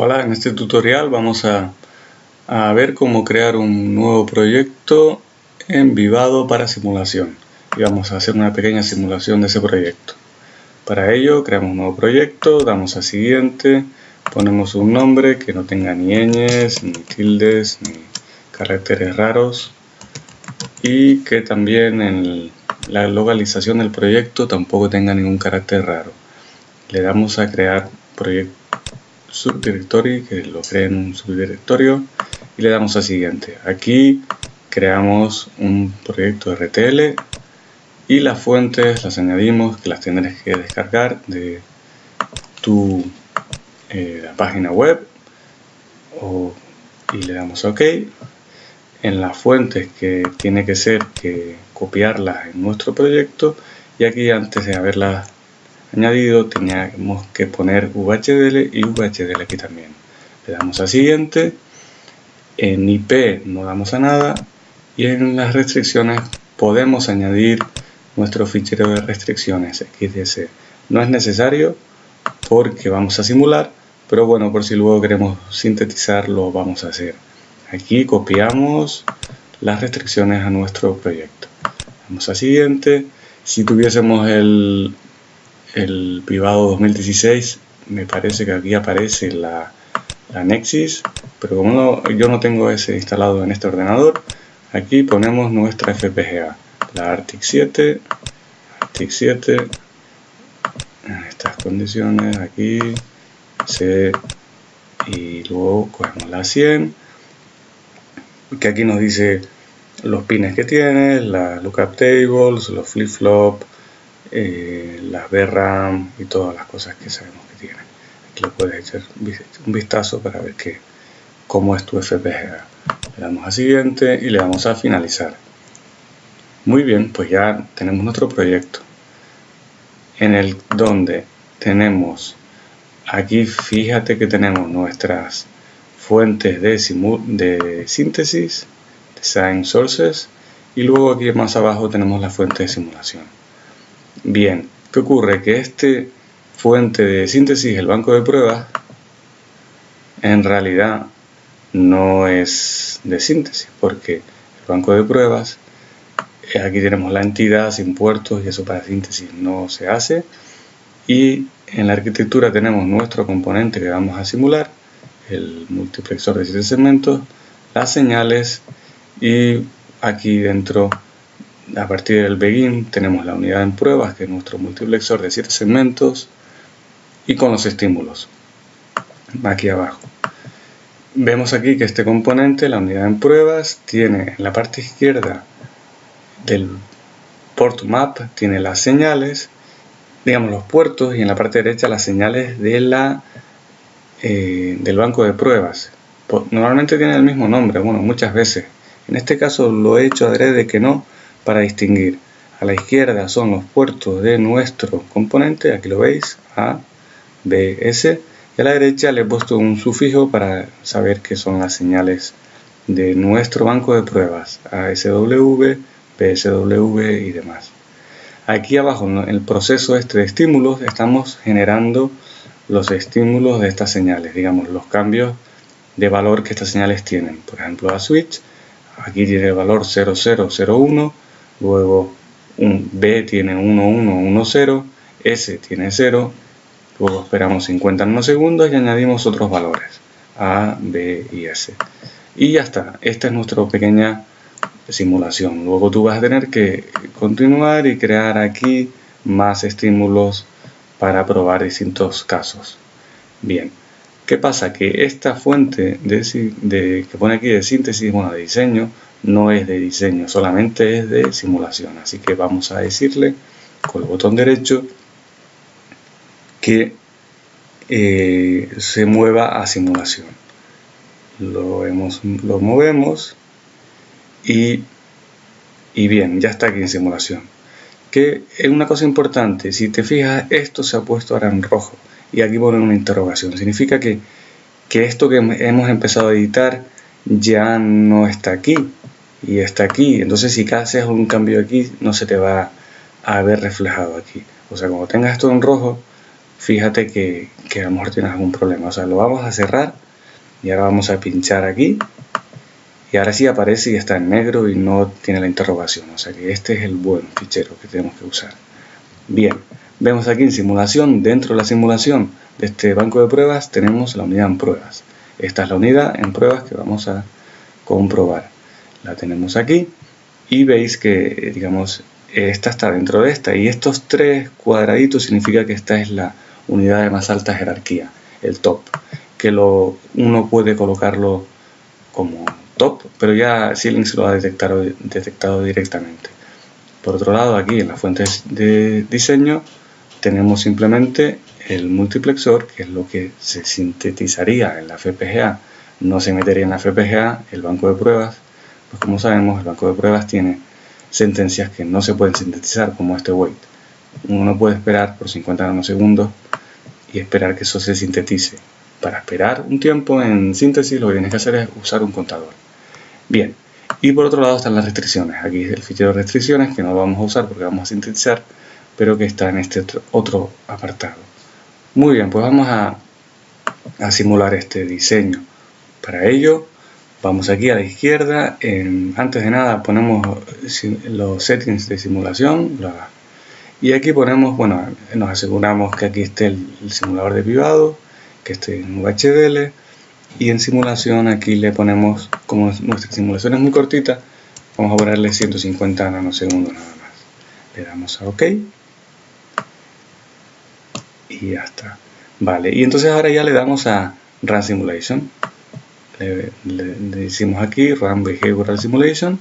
Hola, en este tutorial vamos a, ver cómo crear un nuevo proyecto en Vivado para simulación y vamos a hacer una pequeña simulación de ese proyecto. Para ello creamos un nuevo proyecto, damos a siguiente, ponemos un nombre que no tenga ni ñes, ni tildes, ni caracteres raros y que también en la localización del proyecto tampoco tenga ningún carácter raro. Le damos a crear proyecto subdirectory que lo cree en un subdirectorio y le damos a siguiente. Aquí creamos un proyecto RTL y las fuentes las añadimos que las tendrás que descargar de tu eh, página web y le damos OK. En las fuentes que tiene que ser que copiarlas en nuestro proyecto y aquí antes de haberlas añadido teníamos que poner VHDL y VHDL aquí también. Le damos a siguiente, en IP no damos a nada y en las restricciones podemos añadir nuestro fichero de restricciones XDS. No es necesario porque vamos a simular, pero bueno, por si luego queremos sintetizar lo vamos a hacer. Aquí copiamos las restricciones a nuestro proyecto. Vamos a siguiente. Si tuviésemos el el privado 2016 me parece que aquí aparece la, la Nexus pero como yo no tengo ese instalado en este ordenador aquí ponemos nuestra FPGA la Arctic 7 Arctic 7 en estas condiciones aquí C y luego cogemos la 100 que aquí nos dice los pines que tiene, la lookup tables, los flip-flop, eh, las VRAM y todas las cosas que sabemos que tiene. Aquí lo puedes echar un vistazo para ver que, cómo es tu FPGA. Le damos a siguiente y le damos a finalizar. Muy bien, pues ya tenemos nuestro proyecto. En el donde tenemos aquí, fíjate que tenemos nuestras fuentes de, de síntesis, design sources, y luego aquí más abajo tenemos la fuente de simulación. Bien, ¿qué ocurre? Que este fuente de síntesis, el banco de pruebas, en realidad no es de síntesis, porque el banco de pruebas, eh, aquí tenemos la entidad sin puertos y eso para síntesis no se hace. Y en la arquitectura tenemos nuestro componente que vamos a simular, el multiplexor de 7 segmentos, las señales y aquí dentro a partir del begin tenemos la unidad en pruebas, que es nuestro multiplexor de 7 segmentos, y con los estímulos, aquí abajo. Vemos aquí que este componente, la unidad en pruebas, tiene en la parte izquierda del port map, tiene las señales, digamos los puertos, y en la parte derecha las señales de la, eh, del banco de pruebas. Normalmente tiene el mismo nombre, bueno, muchas veces. En este caso lo he hecho adrede que no, para distinguir. A la izquierda son los puertos de nuestro componente, aquí lo veis, A, B, S, y a la derecha le he puesto un sufijo para saber que son las señales de nuestro banco de pruebas, ASW, PSW y demás. Aquí abajo en el proceso este de estímulos estamos generando los estímulos de estas señales, digamos los cambios de valor que estas señales tienen. Por ejemplo, a switch, aquí tiene el valor 0001, luego un B tiene 1, 1, 1, 0, S tiene 0, luego esperamos 50 nanosegundos y añadimos otros valores, A, B y S. Y ya está, esta es nuestra pequeña simulación. Luego tú vas a tener que continuar y crear aquí más estímulos para probar distintos casos. Bien, ¿qué pasa? Que esta fuente que pone aquí de síntesis, bueno, de diseño, no es de diseño, solamente es de simulación. Así que vamos a decirle con el botón derecho que eh, se mueva a simulación. Lo, lo movemos y, y bien, ya está aquí en simulación. Que es una cosa importante, si te fijas, esto se ha puesto ahora en rojo y aquí pone una interrogación. Significa que, que esto que hemos empezado a editar ya no está aquí, y está aquí. Entonces si haces un cambio aquí, no se te va a ver reflejado aquí. O sea, cuando tengas esto en rojo, fíjate que, que a lo mejor tienes algún problema. O sea, lo vamos a cerrar y ahora vamos a pinchar aquí y ahora sí aparece y está en negro y no tiene la interrogación. O sea que este es el buen fichero que tenemos que usar. Bien, vemos aquí en simulación, dentro de la simulación de este banco de pruebas tenemos la unidad en pruebas. Esta es la unidad en pruebas que vamos a comprobar. La tenemos aquí y veis que, digamos, esta está dentro de esta y estos tres cuadraditos significa que esta es la unidad de más alta jerarquía, el top, que lo, uno puede colocarlo como top, pero ya Xilinx lo ha detectado, detectado directamente. Por otro lado, aquí en las fuentes de diseño tenemos simplemente el multiplexor, que es lo que se sintetizaría en la FPGA. No se metería en la FPGA el banco de pruebas, pues como sabemos, el banco de pruebas tiene sentencias que no se pueden sintetizar, como este wait. Uno no puede esperar por 50 nanosegundos y esperar que eso se sintetice. Para esperar un tiempo en síntesis lo que tienes que hacer es usar un contador. Bien, y por otro lado están las restricciones. Aquí es el fichero de restricciones que no vamos a usar porque vamos a sintetizar, pero que está en este otro apartado. Muy bien, pues vamos a, simular este diseño. Para ello, vamos aquí a la izquierda. antes de nada ponemos los settings de simulación. y aquí ponemos, bueno, nos aseguramos que aquí esté el, simulador de privado, que esté en VHDL y en simulación aquí le ponemos, como nuestra simulación es muy cortita, vamos a ponerle 150 nanosegundos nada más. Le damos a OK y ya está. Vale, y entonces ahora ya le damos a Run Simulation. Le, decimos aquí Run Behavioral Simulation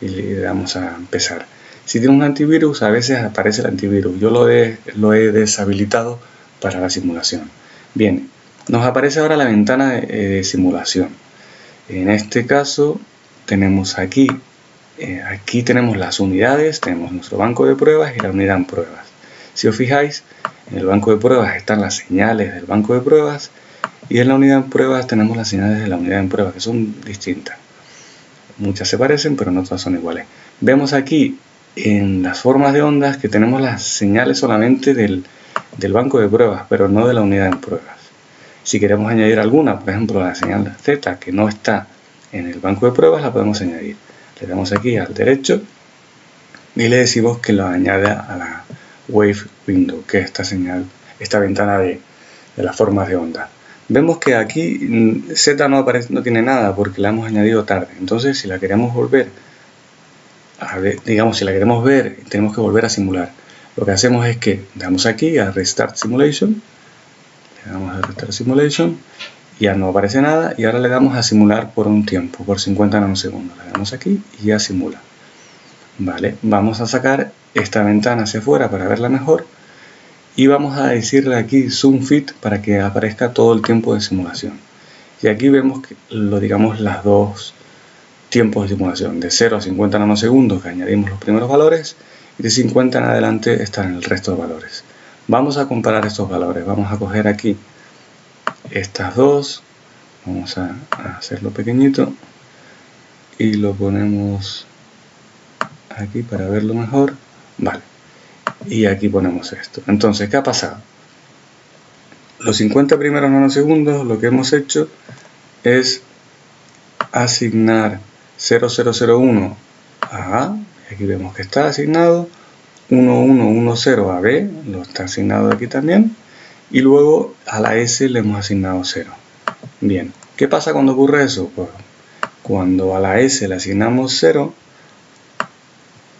y le damos a empezar. Si tiene un antivirus, a veces aparece el antivirus. Yo lo he, deshabilitado para la simulación. Bien, nos aparece ahora la ventana de, simulación. En este caso tenemos aquí, eh, aquí tenemos las unidades, tenemos nuestro banco de pruebas y la unidad en pruebas. Si os fijáis, en el banco de pruebas están las señales del banco de pruebas y en la unidad en pruebas tenemos las señales de la unidad en pruebas que son distintas. Muchas se parecen, pero no todas son iguales. Vemos aquí en las formas de ondas que tenemos las señales solamente del, banco de pruebas, pero no de la unidad en pruebas. Si queremos añadir alguna, por ejemplo la señal Z que no está en el banco de pruebas, la podemos añadir. Le damos aquí al derecho y le decimos que lo añada a la Wave Window, que es esta señal, esta ventana de, las formas de onda. Vemos que aquí mm, Z no, aparece, no tiene nada porque la hemos añadido tarde. Entonces, si la queremos volver a ver, digamos, si la queremos ver, tenemos que volver a simular. Lo que hacemos es que damos aquí a Restart Simulation le damos a Restart Simulation ya no aparece nada y ahora le damos a simular por un tiempo, por 50 nanosegundos. Le damos aquí y ya simula. Vale, vamos a sacar esta ventana hacia afuera para verla mejor y vamos a decirle aquí Zoom Fit para que aparezca todo el tiempo de simulación. Y aquí vemos que lo digamos las dos tiempos de simulación, de 0 a 50 nanosegundos que añadimos los primeros valores y de 50 en adelante están el resto de valores. Vamos a comparar estos valores. Vamos a coger aquí estas dos. Vamos a, hacerlo pequeñito. Y lo ponemos aquí para verlo mejor. Vale. Y aquí ponemos esto. Entonces, ¿qué ha pasado? Los 50 primeros nanosegundos lo que hemos hecho es asignar 0001 a A. Aquí vemos que está asignado 1110 a B, lo está asignado aquí también, y luego a la S le hemos asignado 0. Bien, ¿qué pasa cuando ocurre eso? Pues cuando a la S le asignamos 0,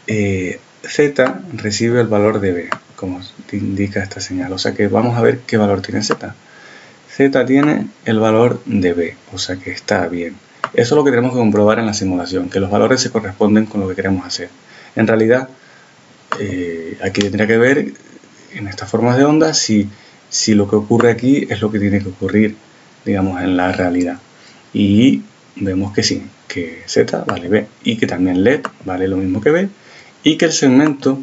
eh, Z recibe el valor de B, como indica esta señal. O sea que vamos a ver qué valor tiene Z. Z tiene el valor de B, o sea que está bien. Eso es lo que tenemos que comprobar en la simulación, que los valores se corresponden con lo que queremos hacer. En realidad, eh, aquí tendría que ver en estas formas de onda si, si lo que ocurre aquí es lo que tiene que ocurrir, digamos, en la realidad. Y vemos que sí, que Z vale B y que también LED vale lo mismo que B y que el segmento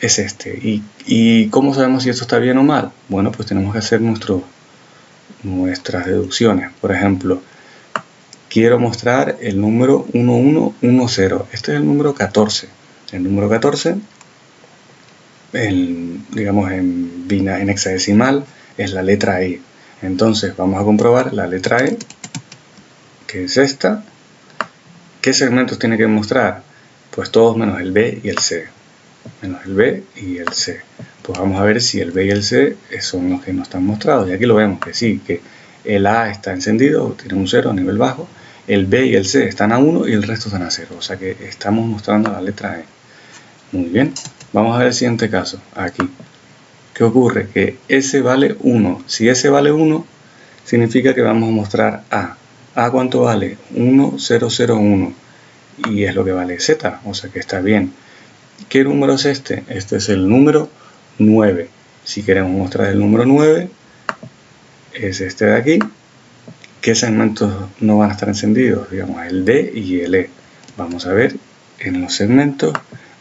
es este. ¿Y, cómo sabemos si esto está bien o mal? Bueno, pues tenemos que hacer nuestras deducciones. Por ejemplo, quiero mostrar el número 1110. Este es el número 14 el número 14 en, digamos en, en hexadecimal es la letra E. Entonces vamos a comprobar la letra E, que es esta. ¿Qué segmentos tiene que mostrar? Pues todos menos el B y el C. Menos el B y el C. Pues vamos a ver si el B y el C son los que no están mostrados. Y aquí lo vemos que sí, que el A está encendido, tiene un 0 a nivel bajo. El B y el C están a 1 y el resto están a 0. O sea que estamos mostrando la letra E. Muy bien. Vamos a ver el siguiente caso. Aquí. ¿Qué ocurre? Que S vale 1. Si S vale 1, significa que vamos a mostrar A. ¿A cuánto vale? 1, 0, 0, 1. Y es lo que vale Z, o sea que está bien. ¿Qué número es este? Este es el número 9. Si queremos mostrar el número 9, es este de aquí. ¿Qué segmentos no van a estar encendidos? Digamos, el D y el E. Vamos a ver en los segmentos,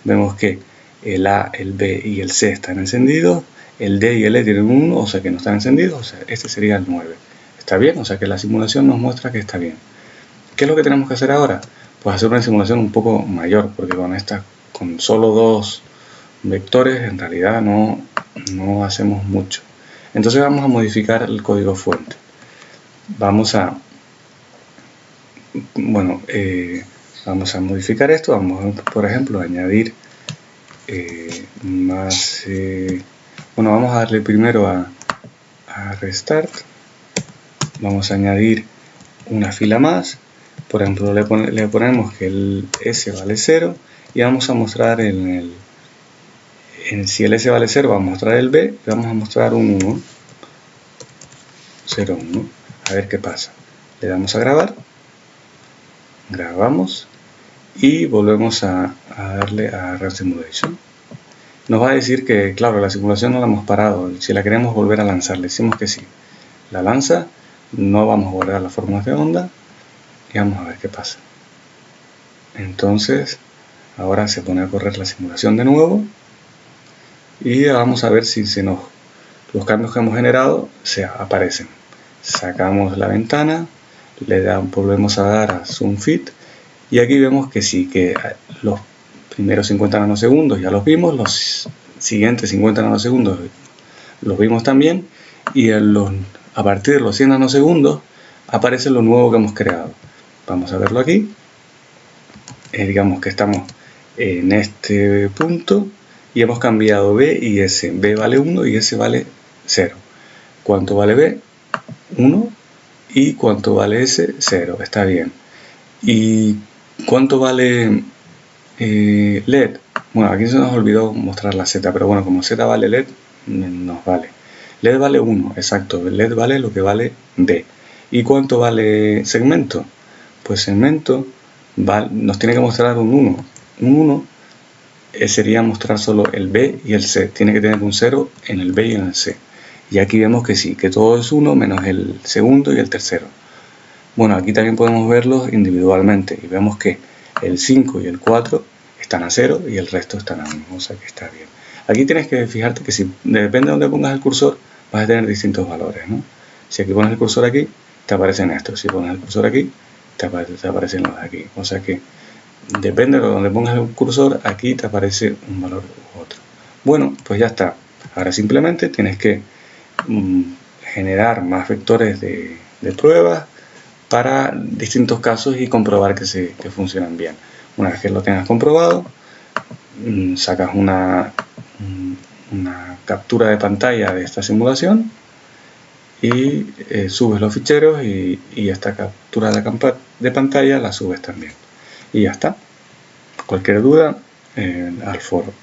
vemos que el A, el B y el C están encendidos el D y el E tienen 1, o sea que no están encendidos, o este sería el 9. ¿Está bien? O sea que la simulación nos muestra que está bien. ¿Qué es lo que tenemos que hacer ahora? Pues hacer una simulación un poco mayor, porque con esta, con solo dos vectores, en realidad no, no hacemos mucho. Entonces vamos a modificar el código fuente. Vamos a, bueno, eh, vamos a modificar esto, vamos a, por ejemplo, añadir eh, más... Eh, bueno, vamos a darle primero a, Restart. Vamos a añadir una fila más. Por ejemplo, le, ponemos que el S vale 0 y vamos a mostrar en el, en, si el S vale 0 vamos a mostrar el B y vamos a mostrar un 1 0 1 a ver qué pasa le damos a grabar grabamos y volvemos a, a darle a Run Simulation nos va a decir que, claro, la simulación no la hemos parado. Si la queremos volver a lanzar, le decimos que sí. La lanza, no vamos a guardar las formas de onda y vamos a ver qué pasa. Entonces, ahora se pone a correr la simulación de nuevo y vamos a ver si se nos, los cambios que hemos generado se aparecen. Sacamos la ventana, le volvemos a dar a Zoom Fit y aquí vemos que sí, que los primeros 50 nanosegundos ya los vimos, los siguientes 50 nanosegundos los vimos también y a partir de los 100 nanosegundos aparece lo nuevo que hemos creado. Vamos a verlo aquí. Eh, digamos que estamos en este punto y hemos cambiado B y S. B vale 1 y S vale 0. ¿Cuánto vale B? 1 y cuánto vale S? 0. Está bien. ¿Y cuánto vale eh, LED, bueno, aquí se nos olvidó mostrar la Z, pero bueno, como Z vale LED, nos vale. LED vale 1, exacto, LED vale lo que vale D. ¿Y cuánto vale segmento? Pues segmento nos tiene que mostrar un 1. Un 1 eh, sería mostrar solo el B y el C. Tiene que tener un 0 en el B y en el C. Y aquí vemos que sí, que todo es 1 menos el segundo y el tercero. Bueno, aquí también podemos verlos individualmente y vemos que el 5 y el 4 están a 0 y el resto están a 1, o sea que está bien. Aquí tienes que fijarte que si depende de donde pongas el cursor, vas a tener distintos valores, ¿no? Si aquí pones el cursor aquí, te aparecen estos. Si pones el cursor aquí, te, aparecen los de aquí. O sea que depende de donde pongas el cursor, aquí te aparece un valor u otro. Bueno, pues ya está. Ahora simplemente tienes que mm, generar más vectores de, pruebas para distintos casos y comprobar que, se, que funcionan bien. Una vez que lo tengas comprobado, mm, sacas mm, una captura de pantalla de esta simulación y eh, subes los ficheros y, esta captura de, de, pantalla la subes también. Y ya está. Cualquier duda, al foro.